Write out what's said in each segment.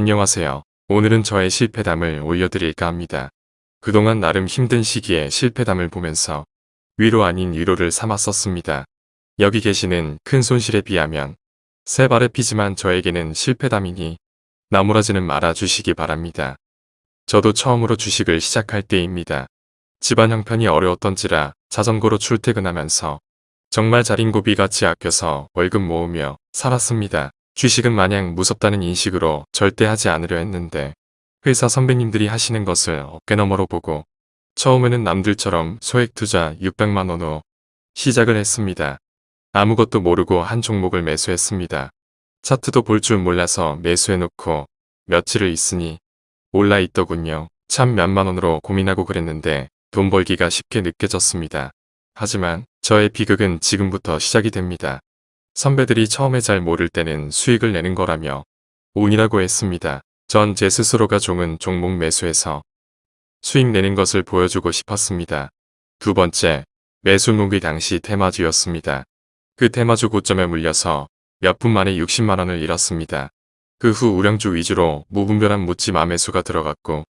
안녕하세요. 오늘은 저의 실패담을 올려드릴까 합니다. 그동안 나름 힘든 시기에 실패담을 보면서 위로 아닌 위로를 삼았었습니다. 여기 계시는 큰 손실에 비하면 세 발의 피지만 저에게는 실패담이니 나무라지는 말아주시기 바랍니다. 저도 처음으로 주식을 시작할 때입니다. 집안 형편이 어려웠던지라 자전거로 출퇴근하면서 정말 자린고비 같이 아껴서 월급 모으며 살았습니다. 주식은 마냥 무섭다는 인식으로 절대 하지 않으려 했는데 회사 선배님들이 하시는 것을 어깨너머로 보고 처음에는 남들처럼 소액 투자 600만원으로 시작을 했습니다. 아무것도 모르고 한 종목을 매수했습니다. 차트도 볼 줄 몰라서 매수해놓고 며칠을 있으니 올라 있더군요. 참 몇만원으로 고민하고 그랬는데 돈 벌기가 쉽게 느껴졌습니다. 하지만 저의 비극은 지금부터 시작이 됩니다. 선배들이 처음에 잘 모를 때는 수익을 내는 거라며 운이라고 했습니다. 전 제 스스로가 종은 종목 매수해서 수익 내는 것을 보여주고 싶었습니다. 두 번째, 매수목이 당시 테마주였습니다. 그 테마주 고점에 물려서 몇 분 만에 60만원을 잃었습니다. 그 후 우량주 위주로 무분별한 묻지 마 매수가 들어갔고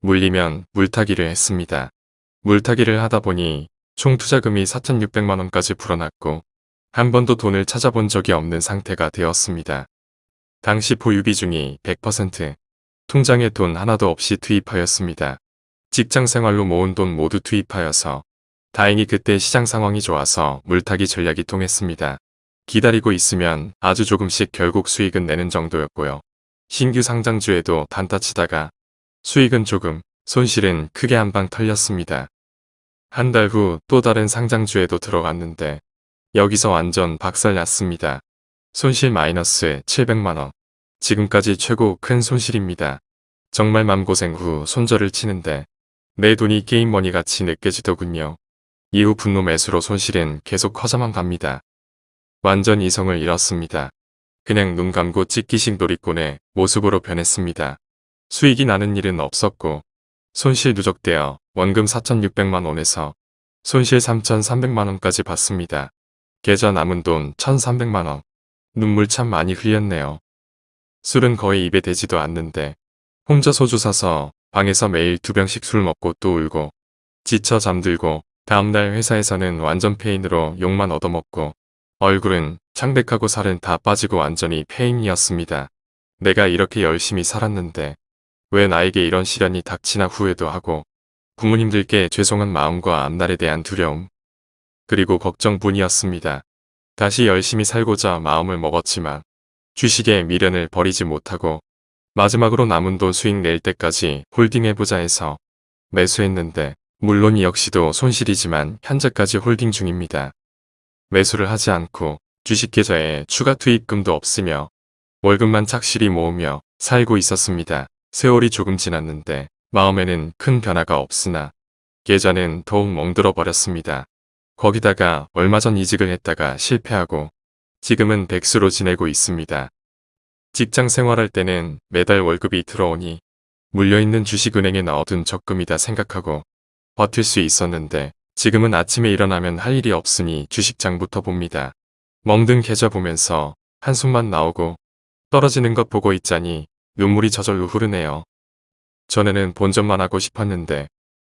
물리면 물타기를 했습니다. 물타기를 하다 보니 총 투자금이 4,600만원까지 불어났고 한 번도 돈을 찾아본 적이 없는 상태가 되었습니다. 당시 보유 비중이 100%, 통장에 돈 하나도 없이 투입하였습니다. 직장 생활로 모은 돈 모두 투입하여서 다행히 그때 시장 상황이 좋아서 물타기 전략이 통했습니다. 기다리고 있으면 아주 조금씩 결국 수익은 내는 정도였고요. 신규 상장주에도 단타 치다가 수익은 조금, 손실은 크게 한방 털렸습니다. 한 달 후 또 다른 상장주에도 들어갔는데 여기서 완전 박살났습니다. 손실 마이너스 700만원. 지금까지 최고 큰 손실입니다. 정말 맘고생 후 손절을 치는데 내 돈이 게임머니 같이 느껴지더군요. 이후 분노 매수로 손실은 계속 커져만 갑니다. 완전 이성을 잃었습니다. 그냥 눈 감고 찍기식 놀이꾼의 모습으로 변했습니다. 수익이 나는 일은 없었고 손실 누적되어 원금 4,600만 원에서 손실 3,300만원까지 받습니다. 계좌 남은 돈 1,300만원. 눈물 참 많이 흘렸네요. 술은 거의 입에 대지도 않는데 혼자 소주 사서 방에서 매일 두 병씩 술 먹고 또 울고 지쳐 잠들고 다음날 회사에서는 완전 페인으로 욕만 얻어먹고 얼굴은 창백하고 살은 다 빠지고 완전히 폐인이었습니다. 내가 이렇게 열심히 살았는데 왜 나에게 이런 시련이 닥치나 후회도 하고 부모님들께 죄송한 마음과 앞날에 대한 두려움 그리고 걱정뿐이었습니다. 다시 열심히 살고자 마음을 먹었지만 주식의 미련을 버리지 못하고 마지막으로 남은 돈 수익 낼 때까지 홀딩해보자 해서 매수했는데 물론 이 역시도 손실이지만 현재까지 홀딩 중입니다. 매수를 하지 않고 주식 계좌에 추가 투입금도 없으며 월급만 착실히 모으며 살고 있었습니다. 세월이 조금 지났는데 마음에는 큰 변화가 없으나 계좌는 더욱 멍들어 버렸습니다. 거기다가 얼마 전 이직을 했다가 실패하고 지금은 백수로 지내고 있습니다. 직장 생활할 때는 매달 월급이 들어오니 물려있는 주식은행에 넣어둔 적금이다 생각하고 버틸 수 있었는데 지금은 아침에 일어나면 할 일이 없으니 주식장부터 봅니다. 멍든 계좌 보면서 한숨만 나오고 떨어지는 것 보고 있자니 눈물이 저절로 흐르네요. 전에는 본전만 하고 싶었는데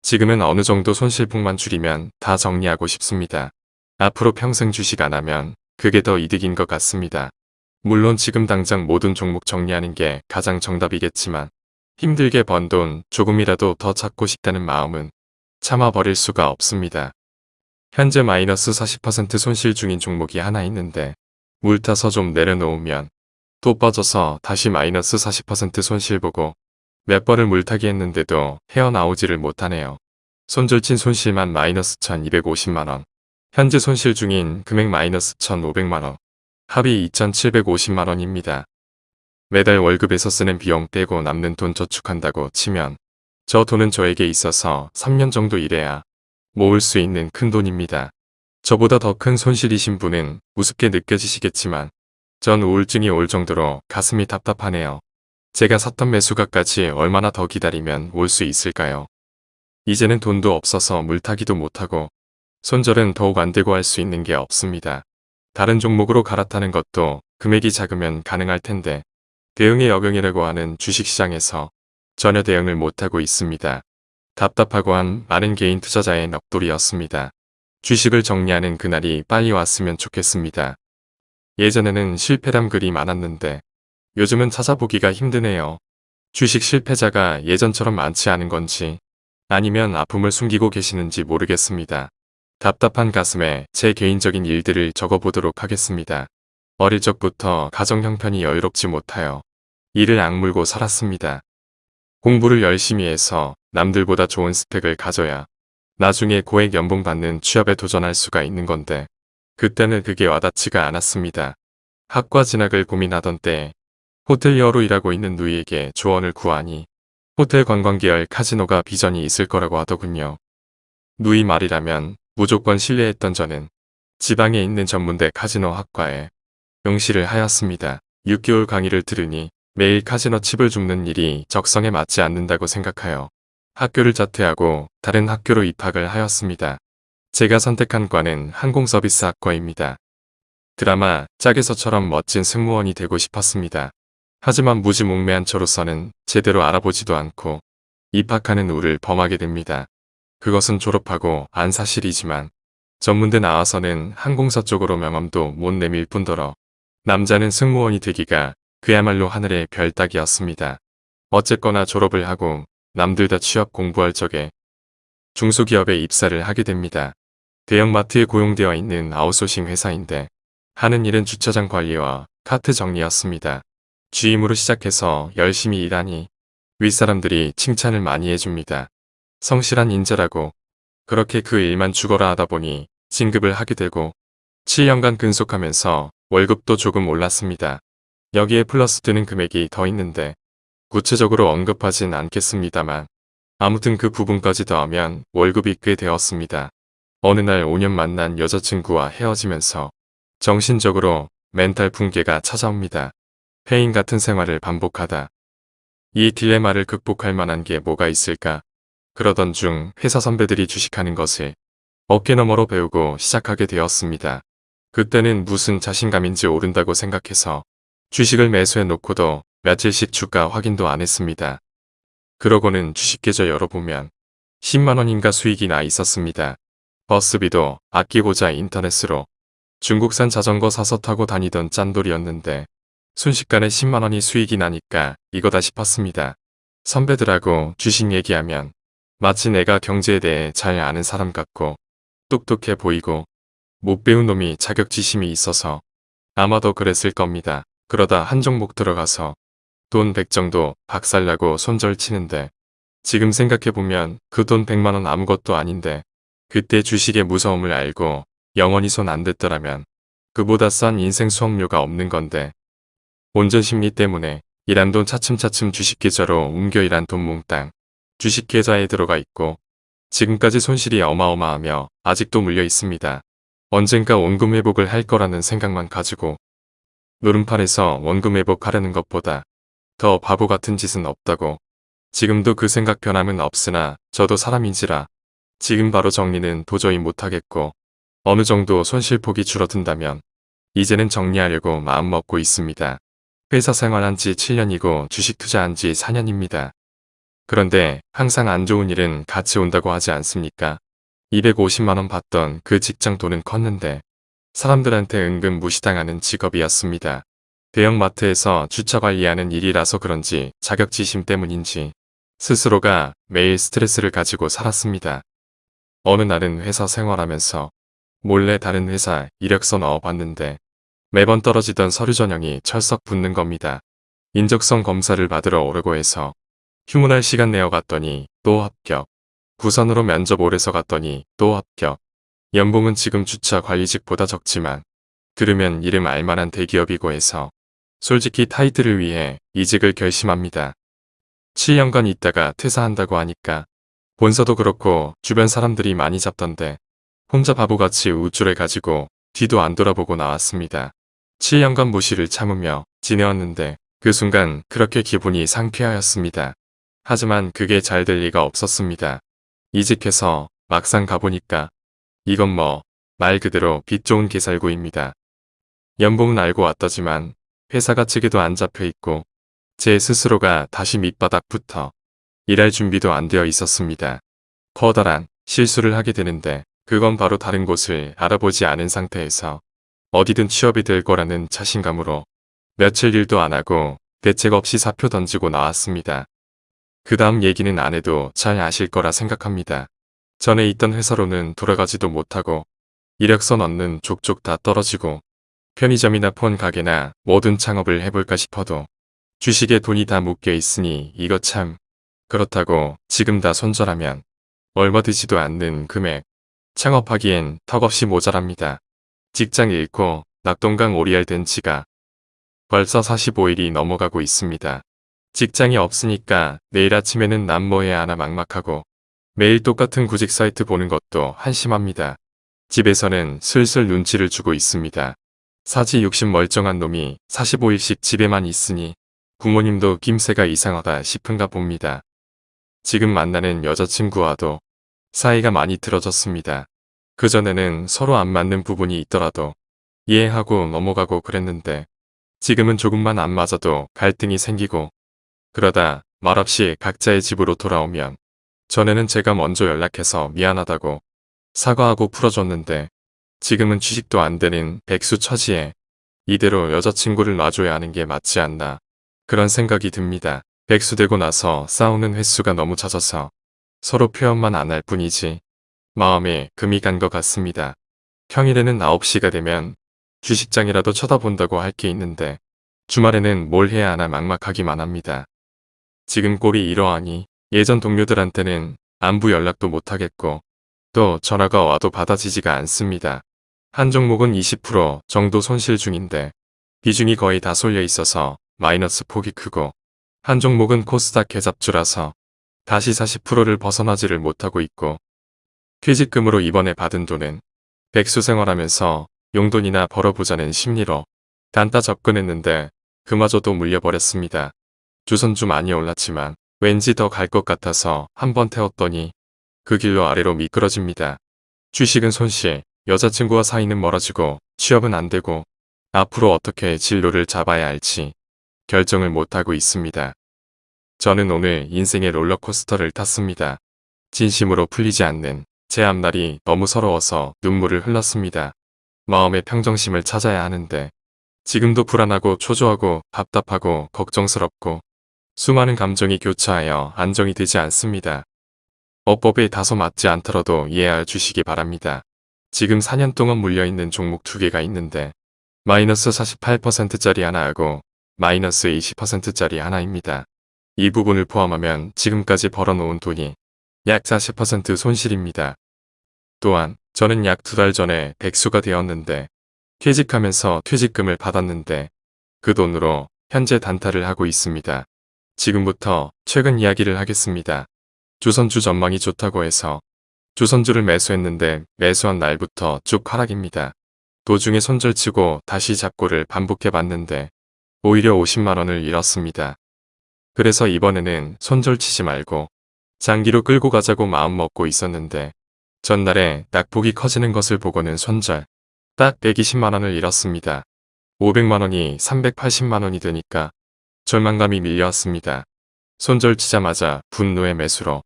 지금은 어느 정도 손실폭만 줄이면 다 정리하고 싶습니다. 앞으로 평생 주식 안 하면 그게 더 이득인 것 같습니다. 물론 지금 당장 모든 종목 정리하는 게 가장 정답이겠지만 힘들게 번 돈 조금이라도 더 찾고 싶다는 마음은 참아버릴 수가 없습니다. 현재 마이너스 40% 손실 중인 종목이 하나 있는데 물 타서 좀 내려놓으면 또 빠져서 다시 마이너스 40% 손실 보고 몇 번을 물타기 했는데도 헤어나오지를 못하네요. 손절친 손실만 마이너스 1250만원 현재 손실 중인 금액 마이너스 1500만원 합이 2750만원입니다. 매달 월급에서 쓰는 비용 떼고 남는 돈 저축한다고 치면 저 돈은 저에게 있어서 3년 정도 일해야 모을 수 있는 큰 돈입니다. 저보다 더 큰 손실이신 분은 우습게 느껴지시겠지만 전 우울증이 올 정도로 가슴이 답답하네요. 제가 샀던 매수가까지 얼마나 더 기다리면 올 수 있을까요? 이제는 돈도 없어서 물타기도 못하고 손절은 더욱 안되고 할 수 있는 게 없습니다. 다른 종목으로 갈아타는 것도 금액이 작으면 가능할 텐데 대응의 역영이라고 하는 주식시장에서 전혀 대응을 못하고 있습니다. 답답하고 한 많은 개인 투자자의 넋돌이었습니다. 주식을 정리하는 그날이 빨리 왔으면 좋겠습니다. 예전에는 실패담 글이 많았는데 요즘은 찾아보기가 힘드네요. 주식 실패자가 예전처럼 많지 않은 건지 아니면 아픔을 숨기고 계시는지 모르겠습니다. 답답한 가슴에 제 개인적인 일들을 적어보도록 하겠습니다. 어릴 적부터 가정 형편이 여유롭지 못하여 이를 악물고 살았습니다. 공부를 열심히 해서 남들보다 좋은 스펙을 가져야 나중에 고액 연봉 받는 취업에 도전할 수가 있는 건데 그때는 그게 와닿지가 않았습니다. 학과 진학을 고민하던 때 호텔리어로 일하고 있는 누이에게 조언을 구하니 호텔 관광계열 카지노가 비전이 있을 거라고 하더군요. 누이 말이라면 무조건 신뢰했던 저는 지방에 있는 전문대 카지노 학과에 응시를 하였습니다. 6개월 강의를 들으니 매일 카지노 칩을 줍는 일이 적성에 맞지 않는다고 생각하여 학교를 자퇴하고 다른 학교로 입학을 하였습니다. 제가 선택한 과는 항공서비스 학과입니다. 드라마 짝에서처럼 멋진 승무원이 되고 싶었습니다. 하지만 무지몽매한 저로서는 제대로 알아보지도 않고 입학하는 우를 범하게 됩니다. 그것은 졸업하고 안 사실이지만 전문대 나와서는 항공사 쪽으로 명함도 못 내밀 뿐더러 남자는 승무원이 되기가 그야말로 하늘의 별 따기였습니다. 어쨌거나 졸업을 하고 남들 다 취업 공부할 적에 중소기업에 입사를 하게 됩니다. 대형마트에 고용되어 있는 아웃소싱 회사인데 하는 일은 주차장 관리와 카트 정리였습니다. 주임으로 시작해서 열심히 일하니 윗사람들이 칭찬을 많이 해줍니다. 성실한 인재라고 그렇게 그 일만 죽어라 하다 보니 진급을 하게 되고 7년간 근속하면서 월급도 조금 올랐습니다. 여기에 플러스 되는 금액이 더 있는데 구체적으로 언급하진 않겠습니다만 아무튼 그 부분까지 더하면 월급이 꽤 되었습니다. 어느 날 5년 만난 여자친구와 헤어지면서 정신적으로 멘탈 붕괴가 찾아옵니다. 폐인 같은 생활을 반복하다. 이 딜레마를 극복할 만한 게 뭐가 있을까? 그러던 중 회사 선배들이 주식하는 것을 어깨 너머로 배우고 시작하게 되었습니다. 그때는 무슨 자신감인지 오른다고 생각해서 주식을 매수해 놓고도 며칠씩 주가 확인도 안 했습니다. 그러고는 주식 계좌 열어보면 10만원인가 수익이 나 있었습니다. 버스비도 아끼고자 인터넷으로 중국산 자전거 사서 타고 다니던 짠돌이었는데 순식간에 10만원이 수익이 나니까 이거다 싶었습니다. 선배들하고 주식 얘기하면 마치 내가 경제에 대해 잘 아는 사람 같고 똑똑해 보이고 못 배운 놈이 자격지심이 있어서 아마도 그랬을 겁니다. 그러다 한 종목 들어가서 돈 100 정도 박살나고 손절 치는데 지금 생각해보면 그 돈 100만원 아무것도 아닌데 그때 주식의 무서움을 알고 영원히 손 안 댔더라면 그보다 싼 인생 수업료가 없는 건데 온전 심리 때문에 일한 돈 차츰차츰 주식계좌로 옮겨 일한 돈 몽땅 주식계좌에 들어가 있고 지금까지 손실이 어마어마하며 아직도 물려 있습니다. 언젠가 원금 회복을 할 거라는 생각만 가지고 노름판에서 원금 회복하려는 것보다 더 바보 같은 짓은 없다고 지금도 그 생각 변함은 없으나 저도 사람인지라 지금 바로 정리는 도저히 못하겠고 어느 정도 손실폭이 줄어든다면 이제는 정리하려고 마음먹고 있습니다. 회사 생활한 지 7년이고 주식 투자한 지 4년입니다. 그런데 항상 안 좋은 일은 같이 온다고 하지 않습니까? 250만원 받던 그 직장 돈은 컸는데 사람들한테 은근 무시당하는 직업이었습니다. 대형마트에서 주차 관리하는 일이라서 그런지 자격지심 때문인지 스스로가 매일 스트레스를 가지고 살았습니다. 어느 날은 회사 생활하면서 몰래 다른 회사 이력서 넣어봤는데 매번 떨어지던 서류 전형이 철썩 붙는 겁니다. 인적성 검사를 받으러 오려고 해서 휴문할 시간 내어 갔더니 또 합격. 부산으로 면접 오래서 갔더니 또 합격. 연봉은 지금 주차 관리직보다 적지만 들으면 이름 알만한 대기업이고 해서 솔직히 타이틀을 위해 이직을 결심합니다. 7년간 있다가 퇴사한다고 하니까 본사도 그렇고 주변 사람들이 많이 잡던데 혼자 바보같이 우쭐해 가지고 뒤도 안 돌아보고 나왔습니다. 7년간 무시를 참으며 지내왔는데 그 순간 그렇게 기분이 상쾌하였습니다. 하지만 그게 잘 될 리가 없었습니다. 이직해서 막상 가보니까 이건 뭐 말 그대로 빛 좋은 개살구입니다. 연봉은 알고 왔다지만 회사가 측에도 안 잡혀 있고 제 스스로가 다시 밑바닥부터 일할 준비도 안 되어 있었습니다. 커다란 실수를 하게 되는데 그건 바로 다른 곳을 알아보지 않은 상태에서 어디든 취업이 될 거라는 자신감으로 며칠 일도 안 하고 대책 없이 사표 던지고 나왔습니다. 그 다음 얘기는 안 해도 잘 아실 거라 생각합니다. 전에 있던 회사로는 돌아가지도 못하고 이력서 넣는 족족 다 떨어지고 편의점이나 폰 가게나 모든 창업을 해볼까 싶어도 주식에 돈이 다 묶여 있으니 이거 참 그렇다고 지금 다 손절하면 얼마 되지도 않는 금액 창업하기엔 턱없이 모자랍니다. 직장 잃고 낙동강 오리알 된 지가 벌써 45일이 넘어가고 있습니다. 직장이 없으니까 내일 아침에는 남뭐 해야 하나 막막하고 매일 똑같은 구직 사이트 보는 것도 한심합니다. 집에서는 슬슬 눈치를 주고 있습니다. 사지 60 멀쩡한 놈이 45일씩 집에만 있으니 부모님도 김새가 이상하다 싶은가 봅니다. 지금 만나는 여자친구와도 사이가 많이 틀어졌습니다. 그전에는 서로 안 맞는 부분이 있더라도 이해하고 넘어가고 그랬는데 지금은 조금만 안 맞아도 갈등이 생기고 그러다 말없이 각자의 집으로 돌아오면 전에는 제가 먼저 연락해서 미안하다고 사과하고 풀어줬는데 지금은 취직도 안 되는 백수 처지에 이대로 여자친구를 놔줘야 하는 게 맞지 않나 그런 생각이 듭니다. 백수 되고 나서 싸우는 횟수가 너무 잦아서 서로 표현만 안 할 뿐이지 마음에 금이 간 것 같습니다. 평일에는 9시가 되면 주식장이라도 쳐다본다고 할 게 있는데 주말에는 뭘 해야 하나 막막하기만 합니다. 지금 꼴이 이러하니 예전 동료들한테는 안부 연락도 못하겠고 또 전화가 와도 받아지지가 않습니다. 한 종목은 20% 정도 손실 중인데 비중이 거의 다 쏠려 있어서 마이너스 폭이 크고 한 종목은 코스닥 개잡주라서 다시 40%를 벗어나지를 못하고 있고 퇴직금으로 이번에 받은 돈은 백수 생활하면서 용돈이나 벌어보자는 심리로 단타 접근했는데 그마저도 물려버렸습니다. 주선주 많이 올랐지만 왠지 더 갈 것 같아서 한번 태웠더니 그 길로 아래로 미끄러집니다. 주식은 손실, 여자친구와 사이는 멀어지고 취업은 안 되고 앞으로 어떻게 진로를 잡아야 할지 결정을 못하고 있습니다. 저는 오늘 인생의 롤러코스터를 탔습니다. 진심으로 풀리지 않는 제 앞날이 너무 서러워서 눈물을 흘렸습니다. 마음의 평정심을 찾아야 하는데 지금도 불안하고 초조하고 답답하고 걱정스럽고 수많은 감정이 교차하여 안정이 되지 않습니다. 어법에 다소 맞지 않더라도 이해하여 주시기 바랍니다. 지금 4년 동안 물려있는 종목 두 개가 있는데 마이너스 48%짜리 하나하고 마이너스 20%짜리 하나입니다. 이 부분을 포함하면 지금까지 벌어놓은 돈이 약 40% 손실입니다. 또한 저는 약 두 달 전에 백수가 되었는데 퇴직하면서 퇴직금을 받았는데 그 돈으로 현재 단타를 하고 있습니다. 지금부터 최근 이야기를 하겠습니다. 조선주 전망이 좋다고 해서 조선주를 매수했는데 매수한 날부터 쭉 하락입니다. 도중에 손절치고 다시 잡고를 반복해봤는데 오히려 50만원을 잃었습니다. 그래서 이번에는 손절치지 말고 장기로 끌고 가자고 마음먹고 있었는데 전날에 낙폭이 커지는 것을 보고는 손절 딱 120만원을 잃었습니다. 500만원이 380만원이 되니까 절망감이 밀려왔습니다. 손절 치자마자 분노의 매수로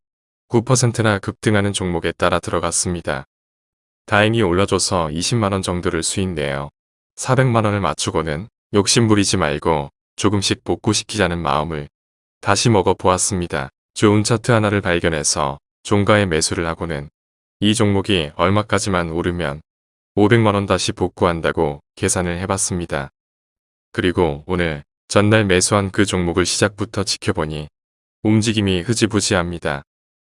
9%나 급등하는 종목에 따라 들어갔습니다. 다행히 올려줘서 20만원 정도를 수익 내요. 400만원을 맞추고는 욕심부리지 말고 조금씩 복구시키자는 마음을 다시 먹어보았습니다. 좋은 차트 하나를 발견해서 종가에 매수를 하고는 이 종목이 얼마까지만 오르면 500만원 다시 복구한다고 계산을 해봤습니다. 그리고 오늘 전날 매수한 그 종목을 시작부터 지켜보니 움직임이 흐지부지합니다.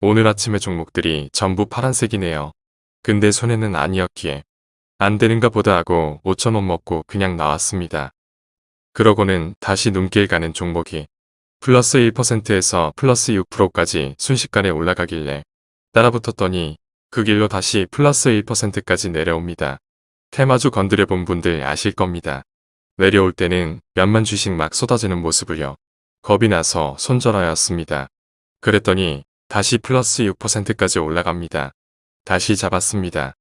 오늘 아침의 종목들이 전부 파란색이네요. 근데 손해는 아니었기에 안 되는가 보다 하고 5천원 먹고 그냥 나왔습니다. 그러고는 다시 눈길 가는 종목이 플러스 1%에서 플러스 6%까지 순식간에 올라가길래 따라붙었더니 그 길로 다시 플러스 1%까지 내려옵니다. 테마주 건드려본 분들 아실 겁니다. 내려올 때는 몇만 주식 막 쏟아지는 모습을요. 겁이 나서 손절하였습니다. 그랬더니 다시 플러스 6%까지 올라갑니다. 다시 잡았습니다.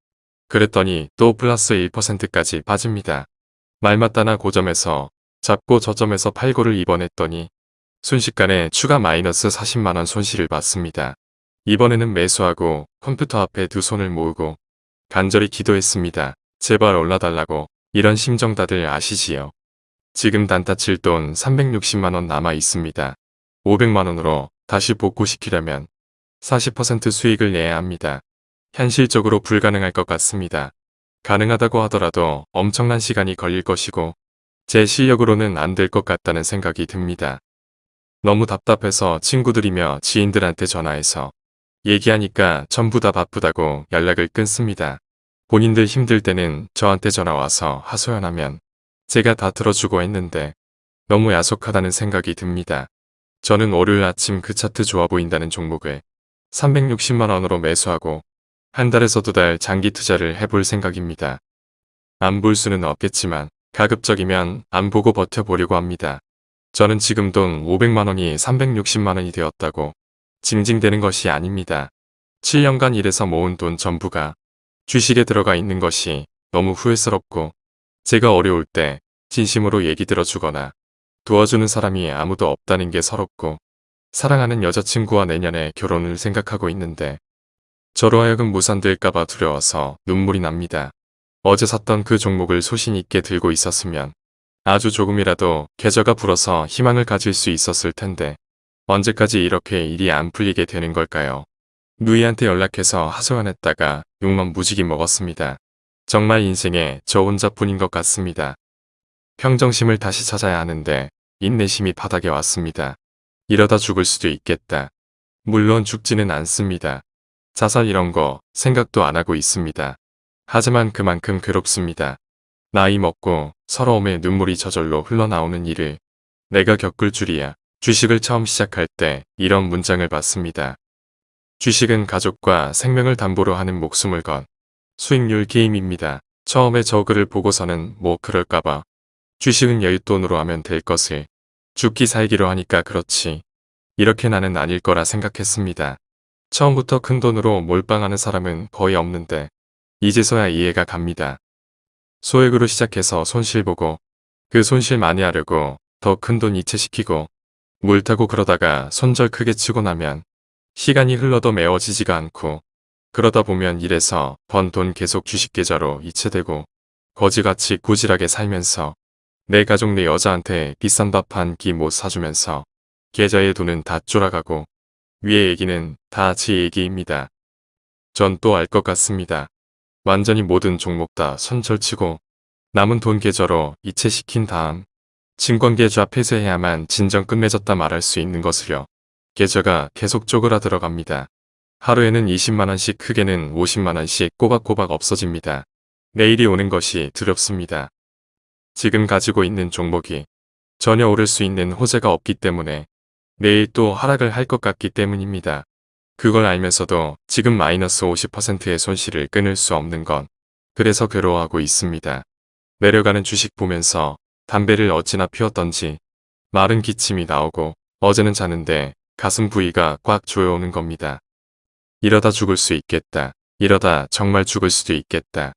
그랬더니 또 플러스 1%까지 빠집니다. 말 맞다나 고점에서 잡고 저점에서 팔고를 입원했더니 순식간에 추가 마이너스 40만원 손실을 봤습니다. 이번에는 매수하고 컴퓨터 앞에 두 손을 모으고 간절히 기도했습니다. 제발 올라달라고 이런 심정 다들 아시지요. 지금 단타 칠 돈 360만원 남아 있습니다. 500만원으로 다시 복구시키려면 40% 수익을 내야 합니다. 현실적으로 불가능할 것 같습니다. 가능하다고 하더라도 엄청난 시간이 걸릴 것이고 제 실력으로는 안 될 것 같다는 생각이 듭니다. 너무 답답해서 친구들이며 지인들한테 전화해서 얘기하니까 전부 다 바쁘다고 연락을 끊습니다. 본인들 힘들 때는 저한테 전화와서 하소연하면 제가 다 들어주고 했는데 너무 야속하다는 생각이 듭니다. 저는 월요일 아침 그 차트 좋아 보인다는 종목을 360만원으로 매수하고 한 달에서 두 달 장기 투자를 해볼 생각입니다. 안 볼 수는 없겠지만 가급적이면 안 보고 버텨보려고 합니다. 저는 지금 돈 500만원이 360만원이 되었다고 징징대는 것이 아닙니다. 7년간 일해서 모은 돈 전부가 주식에 들어가 있는 것이 너무 후회스럽고 제가 어려울 때 진심으로 얘기 들어주거나 도와주는 사람이 아무도 없다는 게 서럽고 사랑하는 여자친구와 내년에 결혼을 생각하고 있는데 저로 하여금 무산될까봐 두려워서 눈물이 납니다. 어제 샀던 그 종목을 소신 있게 들고 있었으면 아주 조금이라도 계좌가 불어서 희망을 가질 수 있었을 텐데 언제까지 이렇게 일이 안 풀리게 되는 걸까요? 누이한테 연락해서 하소연했다가 욕만 무지개 먹었습니다. 정말 인생에 저 혼자뿐인 것 같습니다. 평정심을 다시 찾아야 하는데 인내심이 바닥에 왔습니다. 이러다 죽을 수도 있겠다. 물론 죽지는 않습니다. 자살 이런 거 생각도 안 하고 있습니다. 하지만 그만큼 괴롭습니다. 나이 먹고 서러움에 눈물이 저절로 흘러나오는 일을 내가 겪을 줄이야. 주식을 처음 시작할 때 이런 문장을 봤습니다. 주식은 가족과 생명을 담보로 하는 목숨을 건 수익률 게임입니다. 처음에 저 글을 보고서는 뭐 그럴까봐 주식은 여윳돈으로 하면 될 것을 죽기 살기로 하니까 그렇지 이렇게 나는 아닐 거라 생각했습니다. 처음부터 큰 돈으로 몰빵하는 사람은 거의 없는데 이제서야 이해가 갑니다. 소액으로 시작해서 손실 보고 그 손실 많이 하려고 더 큰 돈 이체시키고 물 타고 그러다가 손절 크게 치고 나면 시간이 흘러도 메워지지가 않고 그러다 보면 이래서 번 돈 계속 주식 계좌로 이체되고 거지같이 고질하게 살면서 내 가족 내 여자한테 비싼 밥 한 끼 못 사주면서 계좌의 돈은 다 쫄아가고 위의 얘기는 다 제 얘기입니다. 전 또 알 것 같습니다. 완전히 모든 종목 다 손절치고 남은 돈 계좌로 이체시킨 다음 증권계좌 폐쇄해야만 진정 끝맺었다 말할 수 있는 것을요. 계좌가 계속 쪼그라 들어갑니다. 하루에는 20만원씩 크게는 50만원씩 꼬박꼬박 없어집니다. 내일이 오는 것이 두렵습니다. 지금 가지고 있는 종목이 전혀 오를 수 있는 호재가 없기 때문에 내일 또 하락을 할 것 같기 때문입니다. 그걸 알면서도 지금 마이너스 50%의 손실을 끊을 수 없는 건 그래서 괴로워하고 있습니다. 내려가는 주식 보면서 담배를 어찌나 피웠던지 마른 기침이 나오고 어제는 자는데 가슴 부위가 꽉 조여오는 겁니다. 이러다 죽을 수 있겠다. 이러다 정말 죽을 수도 있겠다.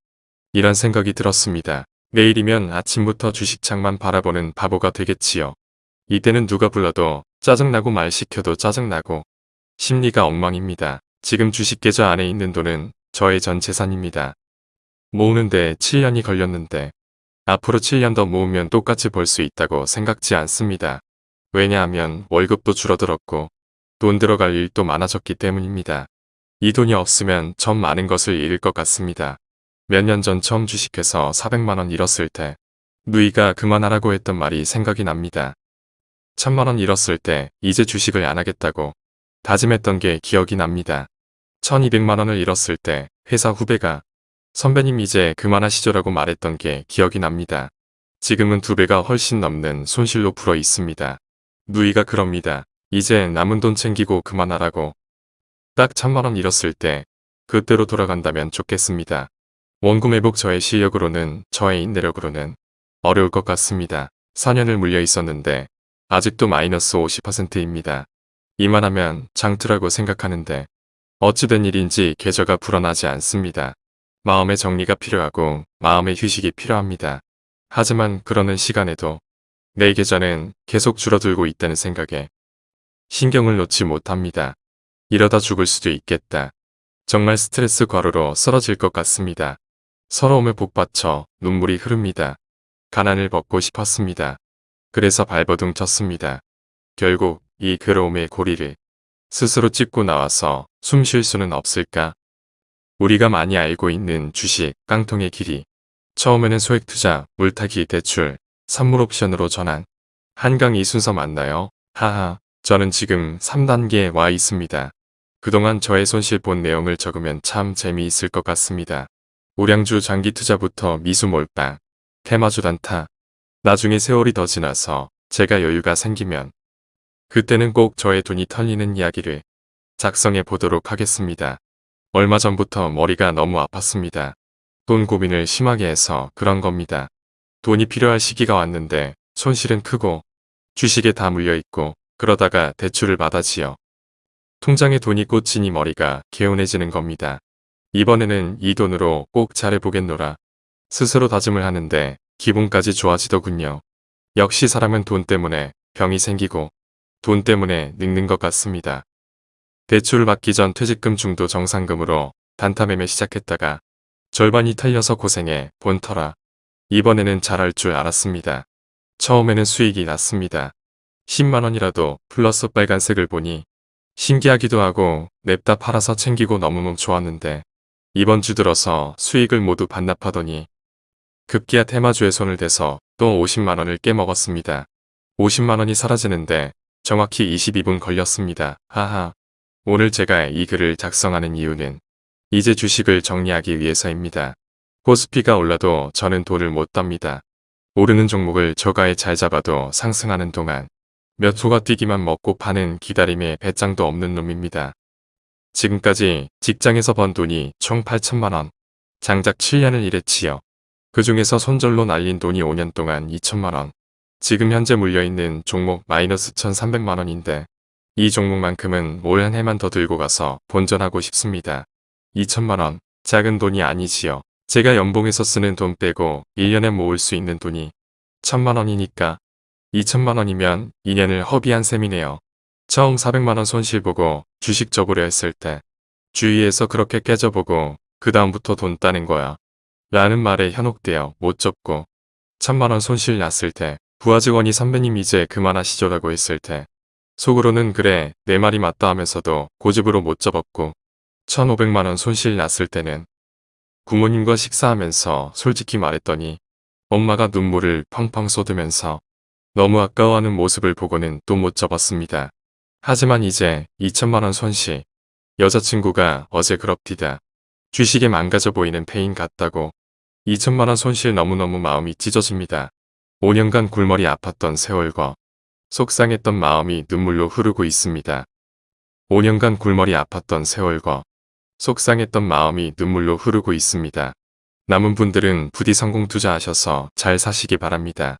이런 생각이 들었습니다. 내일이면 아침부터 주식창만 바라보는 바보가 되겠지요. 이때는 누가 불러도 짜증나고 말 시켜도 짜증나고 심리가 엉망입니다. 지금 주식계좌 안에 있는 돈은 저의 전 재산입니다. 모으는데 7년이 걸렸는데 앞으로 7년 더 모으면 똑같이 벌 수 있다고 생각지 않습니다. 왜냐하면 월급도 줄어들었고 돈 들어갈 일도 많아졌기 때문입니다. 이 돈이 없으면 전 많은 것을 잃을 것 같습니다. 몇 년 전 처음 주식해서 400만원 잃었을 때 누이가 그만하라고 했던 말이 생각이 납니다. 천만원 잃었을 때 이제 주식을 안 하겠다고 다짐했던 게 기억이 납니다. 1200만원을 잃었을 때 회사 후배가 선배님 이제 그만하시죠라고 말했던 게 기억이 납니다. 지금은 두 배가 훨씬 넘는 손실로 불어 있습니다. 누이가 그럽니다. 이제 남은 돈 챙기고 그만하라고. 딱 천만원 잃었을 때 그때로 돌아간다면 좋겠습니다. 원금 회복 저의 실력으로는 저의 인내력으로는 어려울 것 같습니다. 4년을 물려 있었는데 아직도 마이너스 50%입니다. 이만하면 장투라고 생각하는데 어찌된 일인지 계좌가 불어나지 않습니다. 마음의 정리가 필요하고 마음의 휴식이 필요합니다. 하지만 그러는 시간에도 내 계좌는 계속 줄어들고 있다는 생각에 신경을 놓지 못합니다. 이러다 죽을 수도 있겠다. 정말 스트레스 과로로 쓰러질 것 같습니다. 서러움에 복받쳐 눈물이 흐릅니다. 가난을 벗고 싶었습니다. 그래서 발버둥 쳤습니다. 결국 이 괴로움의 고리를 스스로 찝고 나와서 숨 쉴 수는 없을까? 우리가 많이 알고 있는 주식, 깡통의 길이 처음에는 소액 투자, 물타기, 대출, 선물 옵션으로 전환. 한강 이 순서 맞나요? 하하, 저는 지금 3단계에 와 있습니다. 그동안 저의 손실 본 내용을 적으면 참 재미있을 것 같습니다. 우량주 장기 투자부터 미수 몰빵, 테마주 단타, 나중에 세월이 더 지나서 제가 여유가 생기면 그때는 꼭 저의 돈이 털리는 이야기를 작성해 보도록 하겠습니다. 얼마 전부터 머리가 너무 아팠습니다. 돈 고민을 심하게 해서 그런 겁니다. 돈이 필요할 시기가 왔는데 손실은 크고 주식에 다 물려있고 그러다가 대출을 받아지요. 통장에 돈이 꽂히니 머리가 개운해지는 겁니다. 이번에는 이 돈으로 꼭 잘해보겠노라. 스스로 다짐을 하는데 기분까지 좋아지더군요. 역시 사람은 돈 때문에 병이 생기고 돈 때문에 늙는 것 같습니다. 대출을 받기 전 퇴직금 중도 정상금으로 단타 매매 시작했다가 절반이 털려서 고생해 본터라. 이번에는 잘할 줄 알았습니다. 처음에는 수익이 났습니다. 10만원이라도 플러스 빨간색을 보니 신기하기도 하고 냅다 팔아서 챙기고 너무너무 좋았는데 이번 주 들어서 수익을 모두 반납하더니 급기야 테마주에 손을 대서 또 50만원을 깨먹었습니다. 50만원이 사라지는데 정확히 22분 걸렸습니다. 하하. 오늘 제가 이 글을 작성하는 이유는 이제 주식을 정리하기 위해서입니다. 코스피가 올라도 저는 돈을 못 답니다. 오르는 종목을 저가에 잘 잡아도 상승하는 동안 몇 호가 뛰기만 먹고 파는 기다림에 배짱도 없는 놈입니다. 지금까지 직장에서 번 돈이 총 8천만원, 장작 7년을 일했지요. 그 중에서 손절로 날린 돈이 5년 동안 2천만원, 지금 현재 물려있는 종목 마이너스 1,300만원인데 이 종목만큼은 올 한 해만 더 들고 가서 본전하고 싶습니다. 2천만원, 작은 돈이 아니지요. 제가 연봉에서 쓰는 돈 빼고 1년에 모을 수 있는 돈이 1천만원이니까 2천만원이면 2년을 허비한 셈이네요. 처음 400만원 손실 보고 주식 접으려 했을 때 주위에서 그렇게 깨져보고 그 다음부터 돈 따는 거야. 라는 말에 현혹되어 못 접고 천만원 손실 났을 때 부하 직원이 선배님 이제 그만하시죠 라고 했을 때 속으로는 그래 내 말이 맞다 하면서도 고집으로 못 접었고 1500만원 손실 났을 때는 부모님과 식사하면서 솔직히 말했더니 엄마가 눈물을 펑펑 쏟으면서 너무 아까워하는 모습을 보고는 또 못 접었습니다. 하지만 이제 2천만원 손실 여자친구가 어제 그럽디다. 주식에 망가져 보이는 페인 같다고 2천만원 손실 너무너무 마음이 찢어집니다. 5년간 굴머리 아팠던 세월과 속상했던 마음이 눈물로 흐르고 있습니다. 5년간 굴머리 아팠던 세월과 속상했던 마음이 눈물로 흐르고 있습니다. 남은 분들은 부디 성공 투자하셔서 잘 사시기 바랍니다.